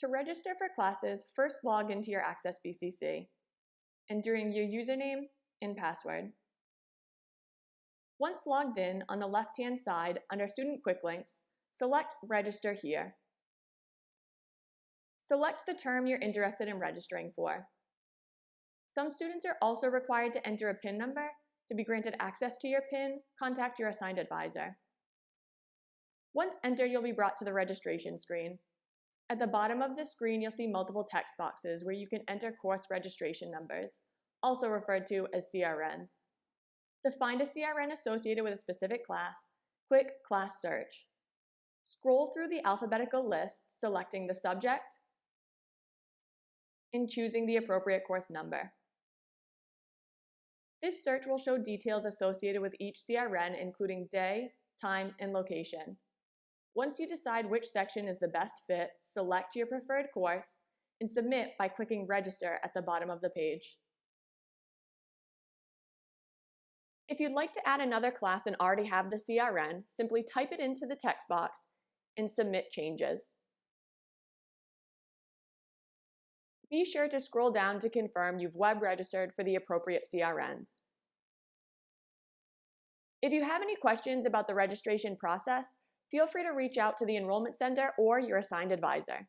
To register for classes, first log into your Access BCC, entering your username and password. Once logged in, on the left-hand side, under Student Quick Links, select Register here. Select the term you're interested in registering for. Some students are also required to enter a PIN number. To be granted access to your PIN, contact your assigned advisor. Once entered, you'll be brought to the registration screen. At the bottom of the screen, you'll see multiple text boxes where you can enter course registration numbers, also referred to as CRNs. To find a CRN associated with a specific class, click Class Search. Scroll through the alphabetical list, selecting the subject and choosing the appropriate course number. This search will show details associated with each CRN, including day, time, and location. Once you decide which section is the best fit, select your preferred course and submit by clicking Register at the bottom of the page. If you'd like to add another class and already have the CRN, simply type it into the text box and submit changes. Be sure to scroll down to confirm you've web registered for the appropriate CRNs. If you have any questions about the registration process, feel free to reach out to the Enrollment Center or your assigned advisor.